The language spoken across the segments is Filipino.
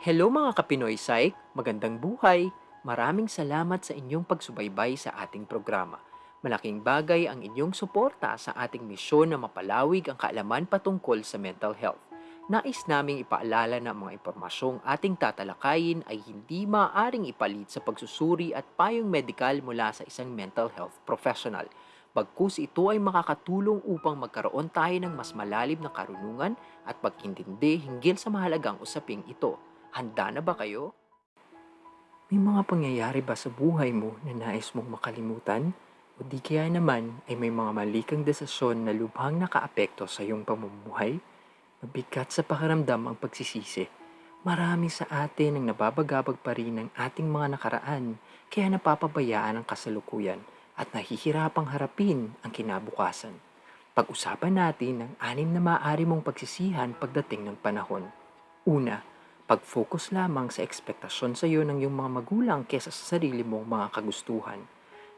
Hello mga Kapinoy Psych, magandang buhay. Maraming salamat sa inyong pagsubaybay sa ating programa. Malaking bagay ang inyong suporta sa ating misyon na mapalawig ang kaalaman patungkol sa mental health. Nais naming ipaalala na mga impormasyong ating tatalakayin ay hindi maaaring ipalit sa pagsusuri at payong medikal mula sa isang mental health professional. Bagkus ito ay makakatulong upang magkaroon tayo ng mas malalim na karunungan at pagintindi hinggil sa mahalagang usaping ito. Handa na ba kayo? May mga pangyayari ba sa buhay mo na nais mong makalimutan? O di kaya naman ay may mga mali kang desisyon na lubhang nakaapekto sa iyong pamumuhay? Mabigat sa pakiramdam ang pagsisisi. Marami sa atin ang nababagabag pa rin ng ating mga nakaraan kaya napapabayaan ang kasalukuyan at nahihirapang harapin ang kinabukasan. Pag-usapan natin ang anim na maaari mong pagsisihan pagdating ng panahon. Una, pag-focus lamang sa ekspektasyon sa iyo ng iyong mga magulang kesa sa sarili mong mga kagustuhan.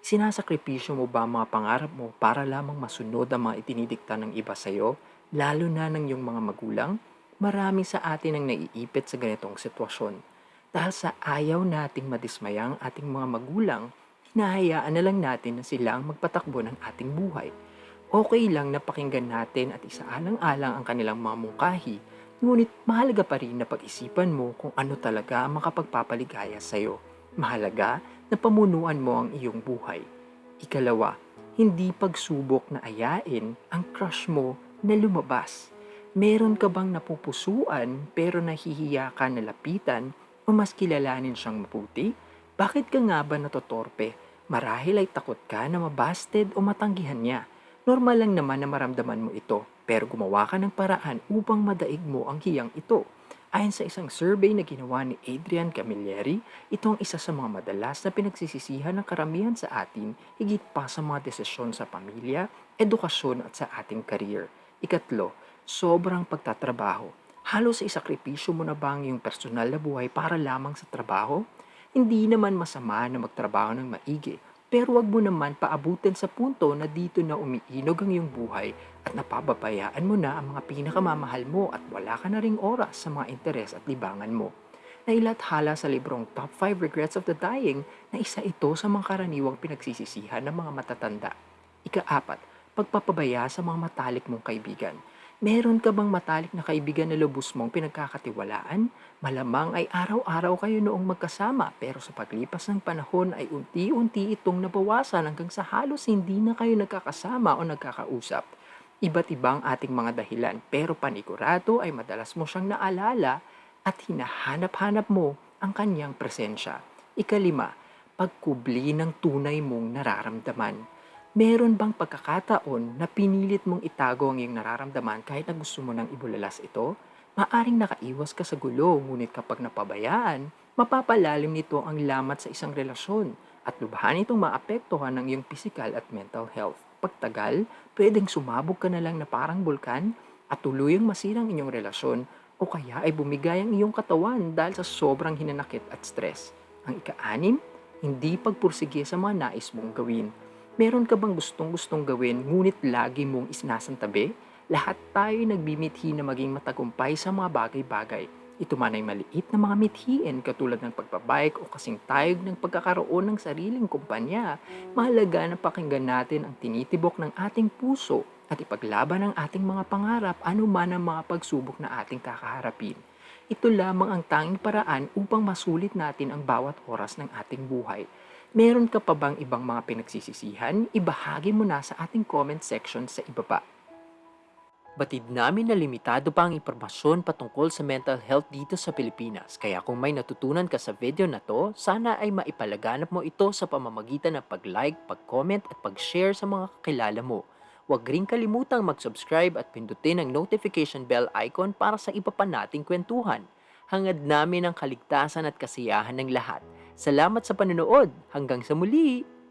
Sinasakripisyo mo ba ang mga pangarap mo para lamang masunod ang mga itinidikta ng iba sa iyo, lalo na ng iyong mga magulang? Marami sa atin ang naiipit sa ganitong sitwasyon. Dahil sa ayaw nating madismayang ating mga magulang, hinahayaan na lang natin na sila ang magpatakbo ng ating buhay. Okay lang na pakinggan natin at isaalang-alang ang kanilang mga mungkahi, ngunit mahalaga pa rin na pag-isipan mo kung ano talaga ang makapagpapaligaya sa iyo. Mahalaga na pamunuan mo ang iyong buhay. Ikalawa, hindi pagsubok na ayain ang crush mo na lumabas. Meron ka bang napupusuan pero nahihiya ka na lapitan o mas kilalanin siyang mabuti? Bakit ka nga ba natotorpe? Marahil ay takot ka na mabasted o matanggihan niya. Normal lang naman na maramdaman mo ito, pero gumawa ka ng paraan upang madaig mo ang hiyang ito. Ayon sa isang survey na ginawa ni Adrian Camilleri, ito ang isa sa mga madalas na pinagsisisihan ng karamihan sa atin higit pa sa mga desisyon sa pamilya, edukasyon at sa ating career. Ikatlo, sobrang pagtatrabaho. Halos sa isakripisyo mo na ba ang iyong personal na buhay para lamang sa trabaho? Hindi naman masama na magtrabaho ng maigi, pero wag mo naman paabutin sa punto na dito na umiinog ang iyong buhay at napababayaan mo na ang mga pinakamamahal mo at wala ka na ring oras sa mga interes at libangan mo. Nailathala sa librong Top 5 Regrets of the Dying na isa ito sa mga karaniwang pinagsisisihan ng mga matatanda. Ikaapat, pagpapabaya sa mga matalik mong kaibigan. Meron ka bang matalik na kaibigan na lubos mong pinagkakatiwalaan? Malamang ay araw-araw kayo noong magkasama pero sa paglipas ng panahon ay unti-unti itong nabawasan hanggang sa halos hindi na kayo nagkakasama o nagkakausap. Iba't ibang ating mga dahilan pero panigurado ay madalas mo siyang naalala at hinahanap-hanap mo ang kanyang presensya. Ikalima, pagkubli ng tunay mong nararamdaman. Meron bang pagkakataon na pinilit mong itago ang iyong nararamdaman kahit na gusto mo nang ibulalas ito? Maaring nakaiwas ka sa gulo, ngunit kapag napabayaan, mapapalalim nito ang lamat sa isang relasyon at lubhan itong maapektuhan ng iyong physical at mental health. Pagtagal, pwedeng sumabog ka na lang na parang bulkan at tuluyang masirang inyong relasyon o kaya ay bumigay ang iyong katawan dahil sa sobrang hinanakit at stress. Ang ika-anim, hindi pagpursige sa mga nais mong gawin. Meron ka bang gustong-gustong gawin ngunit lagi mong isinasantabi? Lahat tayo nagbimithi na maging matagumpay sa mga bagay-bagay. Ito man ay maliit na mga mithiin katulad ng pagbabike o kasing tayog ng pagkakaroon ng sariling kumpanya. Mahalaga na pakinggan natin ang tinitibok ng ating puso at ipaglaban ang ating mga pangarap anuman ang mga pagsubok na ating kakaharapin. Ito lamang ang tanging paraan upang masulit natin ang bawat oras ng ating buhay. Meron ka pa bang ibang mga pinagsisisihan? Ibahagi mo na sa ating comment section sa ibaba. Batid namin na limitado pa ang impormasyon patungkol sa mental health dito sa Pilipinas. Kaya kung may natutunan ka sa video na to, sana ay maipalaganap mo ito sa pamamagitan ng pag-like, pag-comment at pag-share sa mga kakilala mo. Huwag rin kalimutang mag-subscribe at pindutin ang notification bell icon para sa iba pa nating kwentuhan. Hangad namin ang kaligtasan at kasiyahan ng lahat. Salamat sa panonood. Hanggang sa muli!